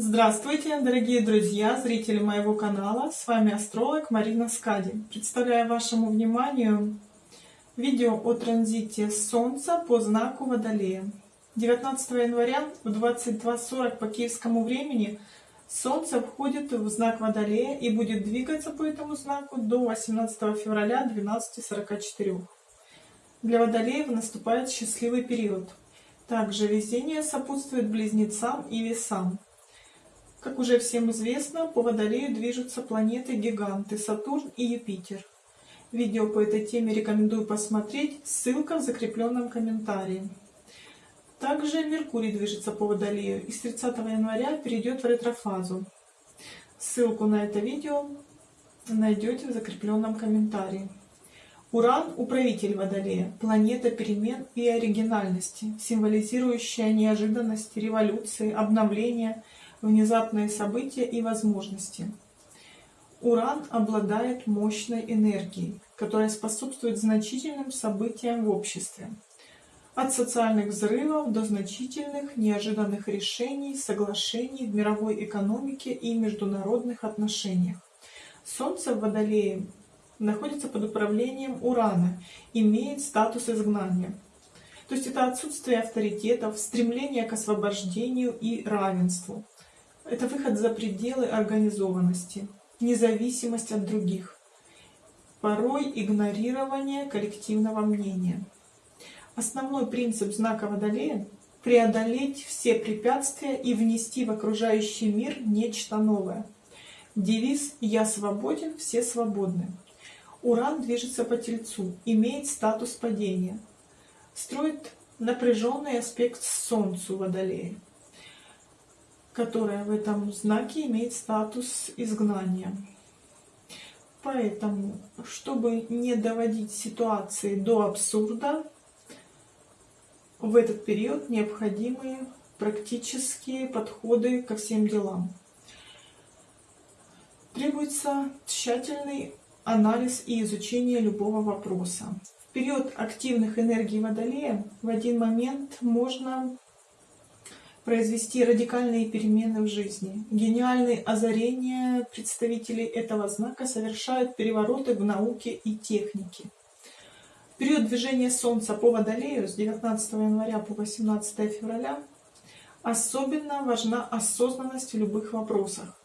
Здравствуйте, дорогие друзья, зрители моего канала. С вами астролог Марина Скади. Представляю вашему вниманию видео о транзите Солнца по знаку Водолея. 19 января в 22.40 по киевскому времени Солнце входит в знак Водолея и будет двигаться по этому знаку до 18 февраля 12.44. Для Водолеев наступает счастливый период. Также везение сопутствует близнецам и весам. Как уже всем известно, по Водолею движутся планеты-гиганты Сатурн и Юпитер. Видео по этой теме рекомендую посмотреть, ссылка в закрепленном комментарии. Также Меркурий движется по Водолею и с 30 января перейдет в ретрофазу. Ссылку на это видео найдете в закрепленном комментарии. Уран – управитель Водолея, планета перемен и оригинальности, символизирующая неожиданность, революции, обновления – внезапные события и возможности. Уран обладает мощной энергией, которая способствует значительным событиям в обществе. От социальных взрывов до значительных неожиданных решений, соглашений в мировой экономике и международных отношениях. Солнце в Водолее находится под управлением Урана, имеет статус изгнания. То есть это отсутствие авторитетов, стремление к освобождению и равенству. Это выход за пределы организованности, независимость от других, порой игнорирование коллективного мнения. Основной принцип знака Водолея – преодолеть все препятствия и внести в окружающий мир нечто новое. Девиз «Я свободен, все свободны». Уран движется по Тельцу, имеет статус падения, строит напряженный аспект Солнцу Водолея которая в этом знаке имеет статус изгнания. Поэтому, чтобы не доводить ситуации до абсурда, в этот период необходимы практические подходы ко всем делам. Требуется тщательный анализ и изучение любого вопроса. В период активных энергий Водолея в один момент можно произвести радикальные перемены в жизни. Гениальные озарения представителей этого знака совершают перевороты в науке и технике. В период движения Солнца по Водолею с 19 января по 18 февраля особенно важна осознанность в любых вопросах.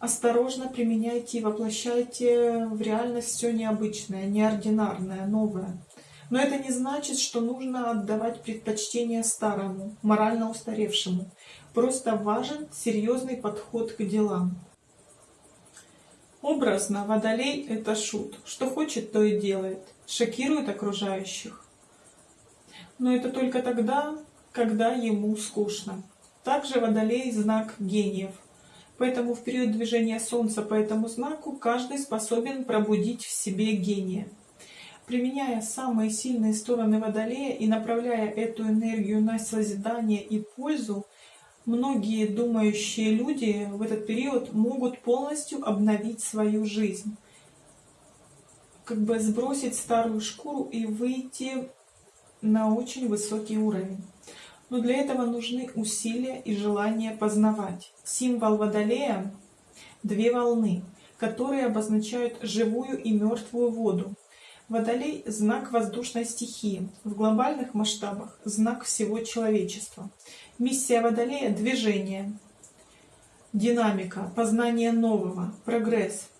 Осторожно применяйте и воплощайте в реальность все необычное, неординарное, новое. Но это не значит, что нужно отдавать предпочтение старому, морально устаревшему. Просто важен серьезный подход к делам. Образно, Водолей — это шут. Что хочет, то и делает. Шокирует окружающих. Но это только тогда, когда ему скучно. Также Водолей — знак гениев. Поэтому в период движения Солнца по этому знаку каждый способен пробудить в себе гения. Применяя самые сильные стороны Водолея и направляя эту энергию на созидание и пользу, многие думающие люди в этот период могут полностью обновить свою жизнь. Как бы сбросить старую шкуру и выйти на очень высокий уровень. Но для этого нужны усилия и желание познавать. Символ Водолея — две волны, которые обозначают живую и мертвую воду. Водолей – знак воздушной стихии, в глобальных масштабах – знак всего человечества. Миссия Водолея – движение, динамика, познание нового, прогресс.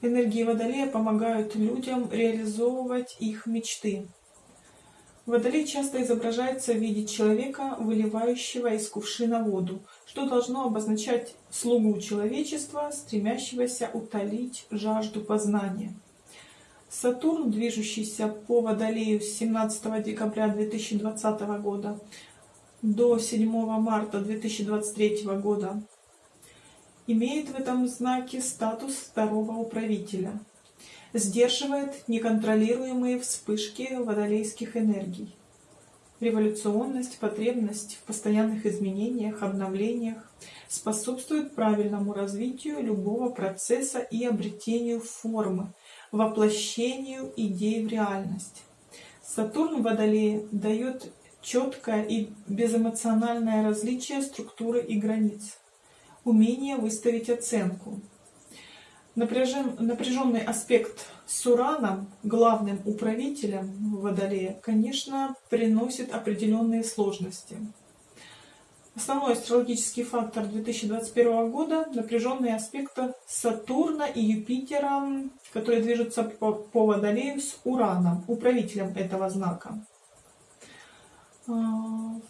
Энергии Водолея помогают людям реализовывать их мечты. Водолей часто изображается в виде человека, выливающего из кувшина воду, что должно обозначать слугу человечества, стремящегося утолить жажду познания. Сатурн, движущийся по Водолею с 17 декабря 2020 года до 7 марта 2023 года, имеет в этом знаке статус второго управителя, сдерживает неконтролируемые вспышки водолейских энергий. Революционность, потребность в постоянных изменениях, обновлениях способствует правильному развитию любого процесса и обретению формы, воплощению идей в реальность. Сатурн в Водолее дает четкое и безэмоциональное различие структуры и границ, умение выставить оценку. Напряжен, напряженный аспект с Ураном, главным управителем Водолея, конечно, приносит определенные сложности. Основной астрологический фактор 2021 года – напряженные аспекты Сатурна и Юпитера, которые движутся по, по Водолею с Ураном, управителем этого знака. А,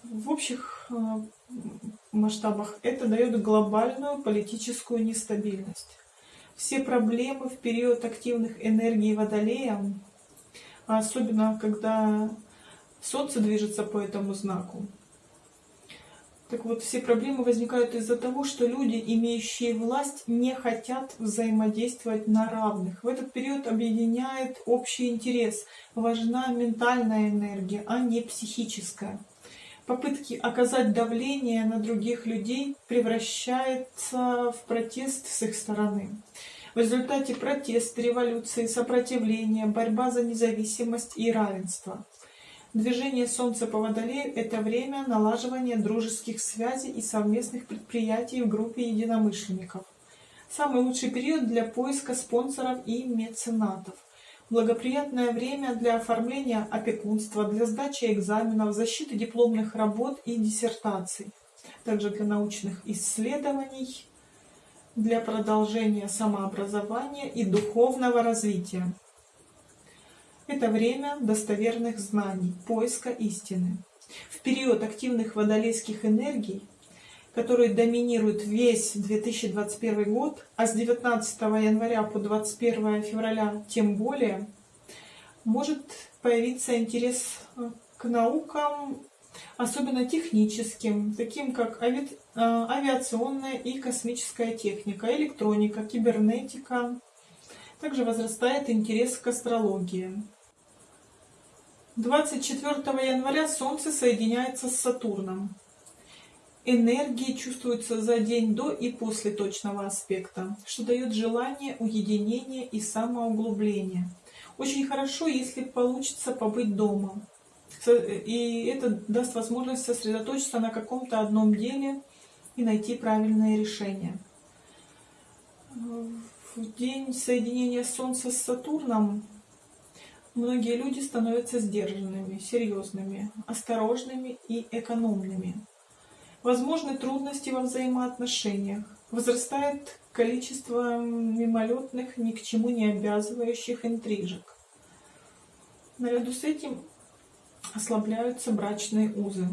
в общих а, масштабах это дает глобальную политическую нестабильность. Все проблемы в период активных энергий Водолея, особенно когда Солнце движется по этому знаку, так вот, все проблемы возникают из-за того, что люди, имеющие власть, не хотят взаимодействовать на равных. В этот период объединяет общий интерес. Важна ментальная энергия, а не психическая. Попытки оказать давление на других людей превращаются в протест с их стороны. В результате протест, революции, сопротивление, борьба за независимость и равенство. Движение Солнца по Водолею – это время налаживания дружеских связей и совместных предприятий в группе единомышленников. Самый лучший период для поиска спонсоров и меценатов. Благоприятное время для оформления опекунства, для сдачи экзаменов, защиты дипломных работ и диссертаций. Также для научных исследований, для продолжения самообразования и духовного развития. Это время достоверных знаний, поиска истины. В период активных водолейских энергий, которые доминируют весь 2021 год, а с 19 января по 21 февраля тем более, может появиться интерес э, к наукам, особенно техническим, таким как ави... Э, авиационная и космическая техника, электроника, кибернетика. Также возрастает интерес к астрологии. 24 января Солнце соединяется с Сатурном. Энергии чувствуются за день до и после точного аспекта, что дает желание уединения и самоуглубления. Очень хорошо, если получится побыть дома. И это даст возможность сосредоточиться на каком-то одном деле и найти правильное решение. В день соединения Солнца с Сатурном Многие люди становятся сдержанными, серьезными, осторожными и экономными. Возможны трудности во взаимоотношениях. Возрастает количество мимолетных, ни к чему не обязывающих интрижек. Наряду с этим ослабляются брачные узы.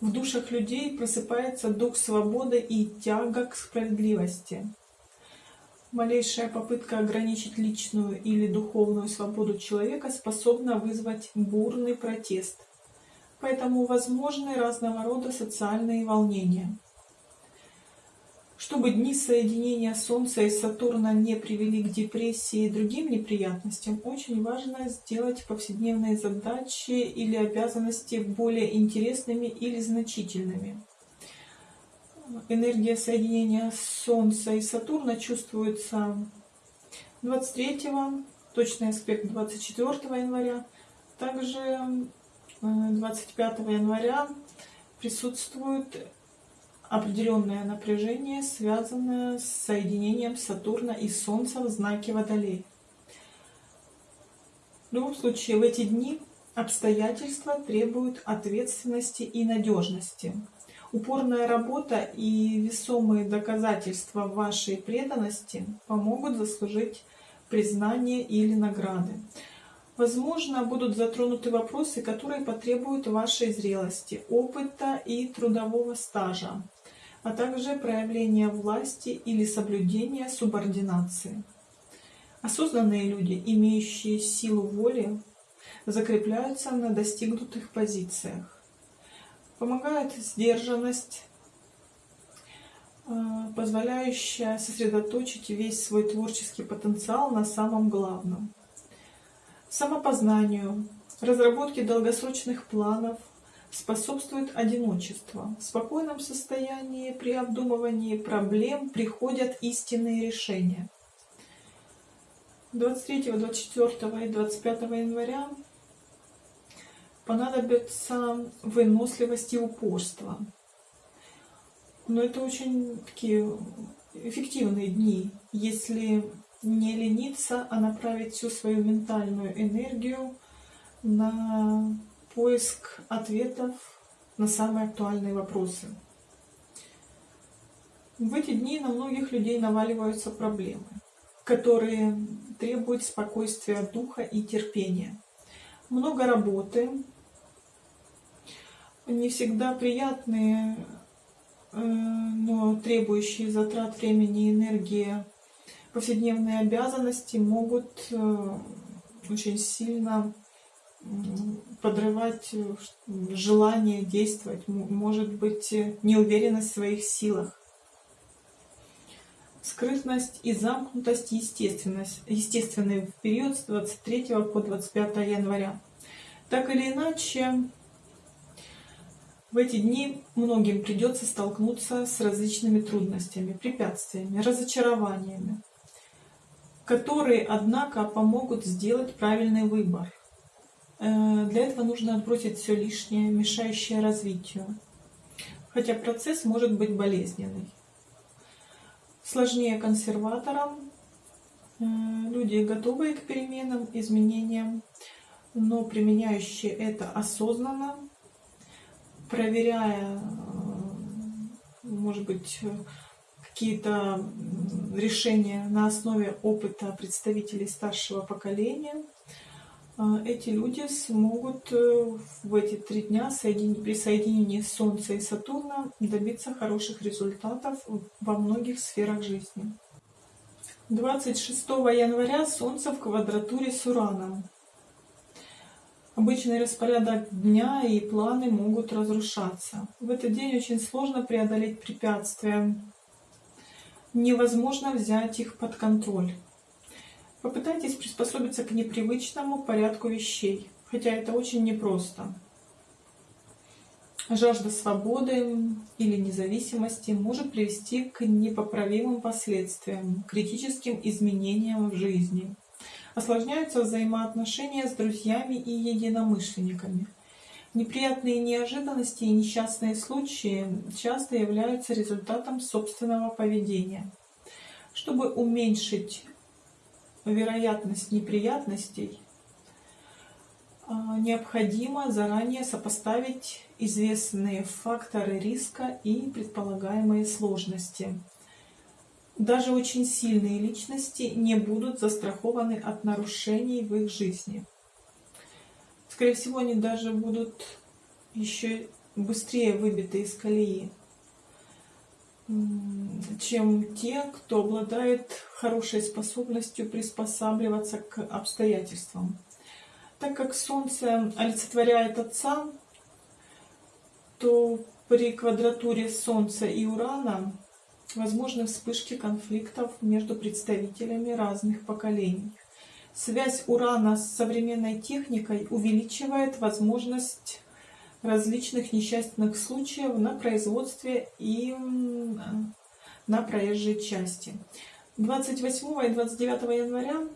В душах людей просыпается дух свободы и тяга к справедливости. Малейшая попытка ограничить личную или духовную свободу человека способна вызвать бурный протест. Поэтому возможны разного рода социальные волнения. Чтобы дни соединения Солнца и Сатурна не привели к депрессии и другим неприятностям, очень важно сделать повседневные задачи или обязанности более интересными или значительными энергия соединения Солнца и Сатурна чувствуется 23, точный аспект 24 января. Также 25 э, января присутствует определенное напряжение, связанное с соединением Сатурна и Солнца в знаке Водолей. В любом случае, в эти дни обстоятельства требуют ответственности и надежности. Упорная работа и весомые доказательства вашей преданности помогут заслужить признание или награды. Возможно, будут затронуты вопросы, которые потребуют вашей зрелости, опыта и трудового стажа, а также проявления власти или соблюдения субординации. Осознанные люди, имеющие силу воли, закрепляются на достигнутых позициях. Помогает сдержанность, э, позволяющая сосредоточить весь свой творческий потенциал на самом главном. Самопознанию, разработке долгосрочных планов способствует одиночество. В спокойном состоянии при обдумывании проблем приходят истинные решения. 23, 24 и 25 января понадобится выносливость и упорство. Но это очень такие эффективные дни, если не лениться, а направить всю свою ментальную энергию на поиск ответов на самые актуальные вопросы. В эти дни на многих людей наваливаются проблемы, которые требуют спокойствия духа и терпения. Много работы, не всегда приятные, э, но требующие затрат времени и энергии повседневные обязанности могут э, очень сильно подрывать э, желание действовать, может быть неуверенность в своих силах. Скрытность и замкнутость естественность, естественные в период с 23 по 25 января. Так или иначе, в эти дни многим придется столкнуться с различными трудностями, препятствиями, разочарованиями, которые, однако, помогут сделать правильный выбор. Э, для этого нужно отбросить все лишнее, мешающее развитию, хотя процесс может быть болезненный. Сложнее консерваторам, э, люди готовые к переменам, изменениям, но применяющие это осознанно, проверяя, э, может быть, какие-то решения на основе опыта представителей старшего поколения, э, эти люди смогут э, в эти три дня при соединении Солнца и Сатурна добиться хороших результатов во многих сферах жизни. 26 января Солнце в квадратуре с Ураном. Обычный распорядок дня и планы могут разрушаться. В этот день очень сложно преодолеть препятствия. Невозможно взять их под контроль. Попытайтесь приспособиться к непривычному порядку вещей, хотя это очень непросто. Жажда свободы или независимости может привести к непоправимым последствиям, критическим изменениям в жизни осложняются взаимоотношения с друзьями и единомышленниками. Неприятные неожиданности и несчастные случаи часто являются результатом собственного поведения. Чтобы уменьшить вероятность неприятностей, а, необходимо заранее сопоставить известные факторы риска и предполагаемые сложности. Даже очень сильные личности не будут застрахованы от нарушений в их жизни. Скорее всего, они даже будут еще быстрее выбиты из колеи, чем те, кто обладает хорошей способностью приспосабливаться к обстоятельствам. Так как Солнце олицетворяет Отца, то при квадратуре Солнца и Урана возможны вспышки конфликтов между представителями разных поколений. Связь урана с современной техникой увеличивает возможность различных несчастных случаев на производстве и на проезжей части. 28 и 29 января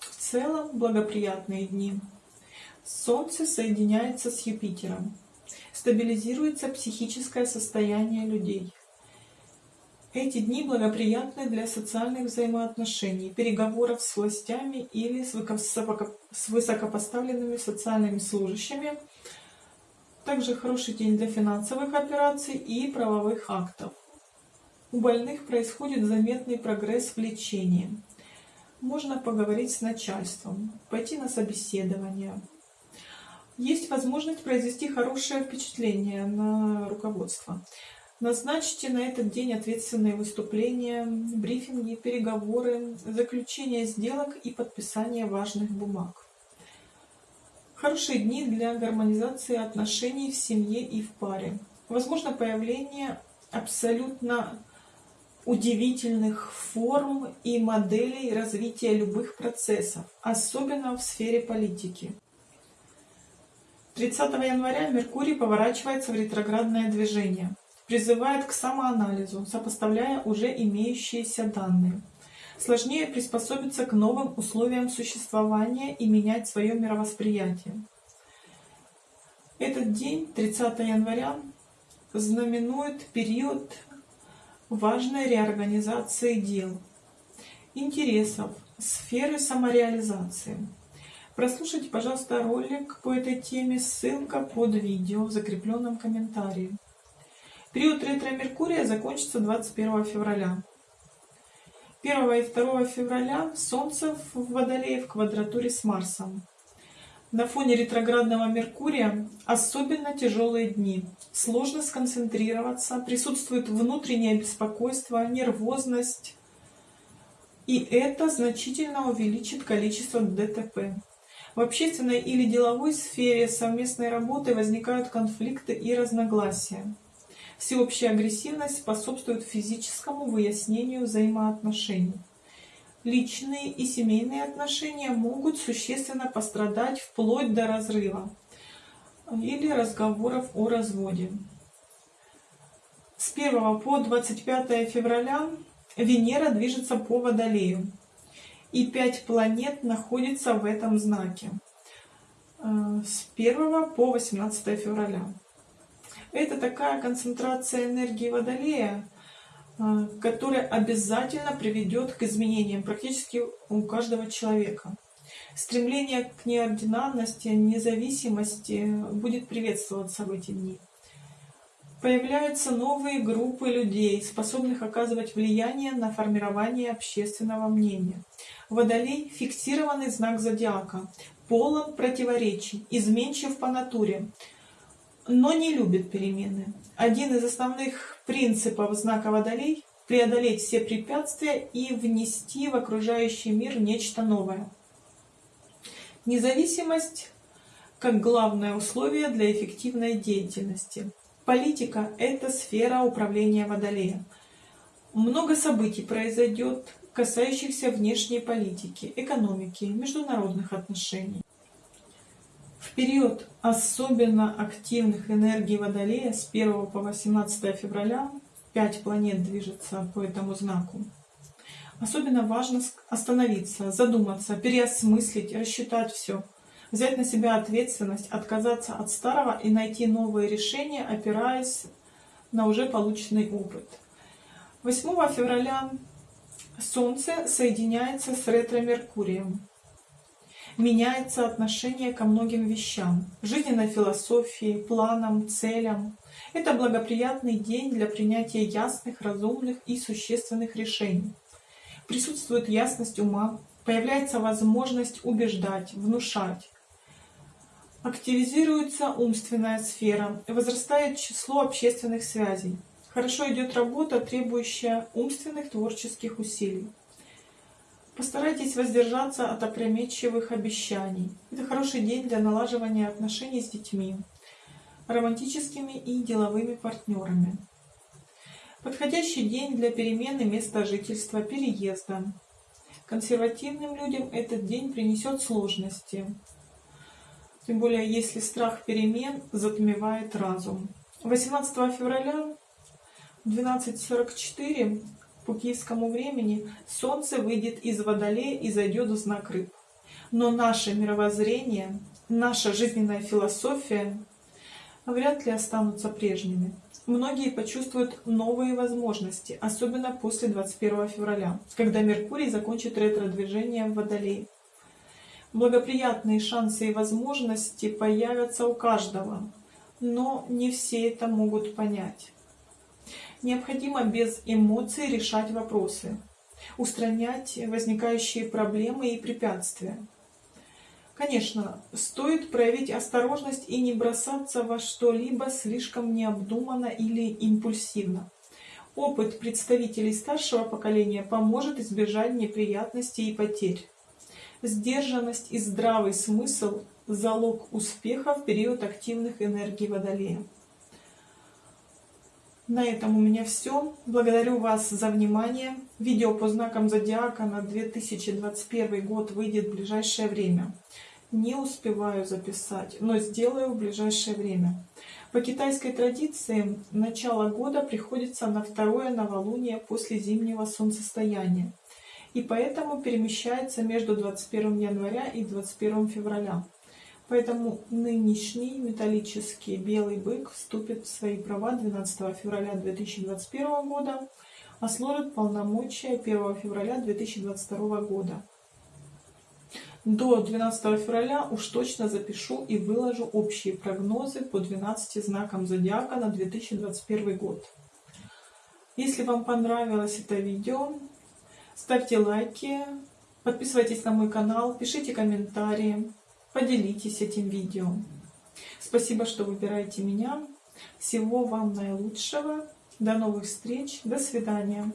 в целом благоприятные дни. Солнце соединяется с Юпитером. Стабилизируется психическое состояние людей. Эти дни благоприятны для социальных взаимоотношений, переговоров с властями или с высокопоставленными социальными служащими. Также хороший день для финансовых операций и правовых актов. У больных происходит заметный прогресс в лечении. Можно поговорить с начальством, пойти на собеседование. Есть возможность произвести хорошее впечатление на руководство. Назначьте на этот день ответственные выступления, брифинги, переговоры, заключение сделок и подписание важных бумаг. Хорошие дни для гармонизации отношений в семье и в паре. Возможно появление абсолютно удивительных форм и моделей развития любых процессов, особенно в сфере политики. 30 января Меркурий поворачивается в ретроградное движение призывает к самоанализу, сопоставляя уже имеющиеся данные. Сложнее приспособиться к новым условиям существования и менять свое мировосприятие. Этот день, 30 января, знаменует период важной реорганизации дел, интересов, сферы самореализации. Прослушайте, пожалуйста, ролик по этой теме, ссылка под видео в закрепленном комментарии. Период ретро-меркурия закончится 21 февраля. 1 и 2 февраля Солнце в Водолее в квадратуре с Марсом. На фоне ретроградного Меркурия особенно тяжелые дни. Сложно сконцентрироваться, присутствует внутреннее беспокойство, нервозность. И это значительно увеличит количество ДТП. В общественной или деловой сфере совместной работы возникают конфликты и разногласия. Всеобщая агрессивность способствует физическому выяснению взаимоотношений. Личные и семейные отношения могут существенно пострадать вплоть до разрыва или разговоров о разводе. С 1 по 25 февраля Венера движется по Водолею и пять планет находятся в этом знаке э, с 1 по 18 февраля. Это такая концентрация энергии Водолея, э, которая обязательно приведет к изменениям практически у каждого человека. Стремление к неординарности, независимости будет приветствоваться в эти дни. Появляются новые группы людей, способных оказывать влияние на формирование общественного мнения. Водолей – фиксированный знак зодиака, полон противоречий, изменчив по натуре, но не любит перемены. Один из основных принципов знака Водолей – преодолеть все препятствия и внести в окружающий мир нечто новое. Независимость как главное условие для эффективной деятельности. Политика – это сфера управления Водолея. Много событий произойдет, касающихся внешней политики, экономики, международных отношений. В период особенно активных энергий Водолея с 1 по 18 февраля 5 планет движется по этому знаку. Особенно важно остановиться, задуматься, переосмыслить, рассчитать все – взять на себя ответственность, отказаться от старого и найти новые решения, опираясь на уже полученный опыт. 8 февраля Солнце соединяется с ретро-меркурием. Меняется отношение ко многим вещам, жизненной философии, планам, целям. Это благоприятный день для принятия ясных, разумных и существенных решений. Присутствует ясность ума, появляется возможность убеждать, внушать, Активизируется умственная сфера, возрастает число общественных связей. Хорошо идет работа, требующая умственных творческих усилий. Постарайтесь воздержаться от опрометчивых обещаний. Это хороший день для налаживания отношений с детьми, романтическими и деловыми партнерами. Подходящий день для перемены места жительства, переезда. Консервативным людям этот день принесет сложности. Тем более, если страх перемен затмевает разум. 18 февраля 12.44 по киевскому времени Солнце выйдет из Водолея и зайдет в знак Рыб. Но наше мировоззрение, наша жизненная философия вряд ли останутся прежними. Многие почувствуют новые возможности, особенно после 21 февраля, когда Меркурий закончит ретро-движение в Водолее. Благоприятные шансы и возможности появятся у каждого, но не все это могут понять. Необходимо без эмоций решать вопросы, устранять возникающие проблемы и препятствия. Конечно, стоит проявить осторожность и не бросаться во что-либо слишком необдуманно или импульсивно. Опыт представителей старшего поколения поможет избежать неприятностей и потерь. Сдержанность и здравый смысл – залог успеха в период активных энергий Водолея. На этом у меня все. Благодарю вас за внимание. Видео по знакам зодиака на 2021 год выйдет в ближайшее время. Не успеваю записать, но сделаю в ближайшее время. По китайской традиции начало года приходится на второе новолуние после зимнего солнцестояния и поэтому перемещается между 21 января и 21 февраля. Поэтому нынешний металлический белый бык вступит в свои права 12 февраля 2021 года, а сложит полномочия 1 февраля 2022 года. До 12 февраля уж точно запишу и выложу общие прогнозы по 12 знакам зодиака на 2021 год. Если вам понравилось это видео, ставьте лайки, подписывайтесь на мой канал, пишите комментарии, поделитесь этим видео. Спасибо, что выбираете меня. Всего вам наилучшего. До новых встреч. До свидания.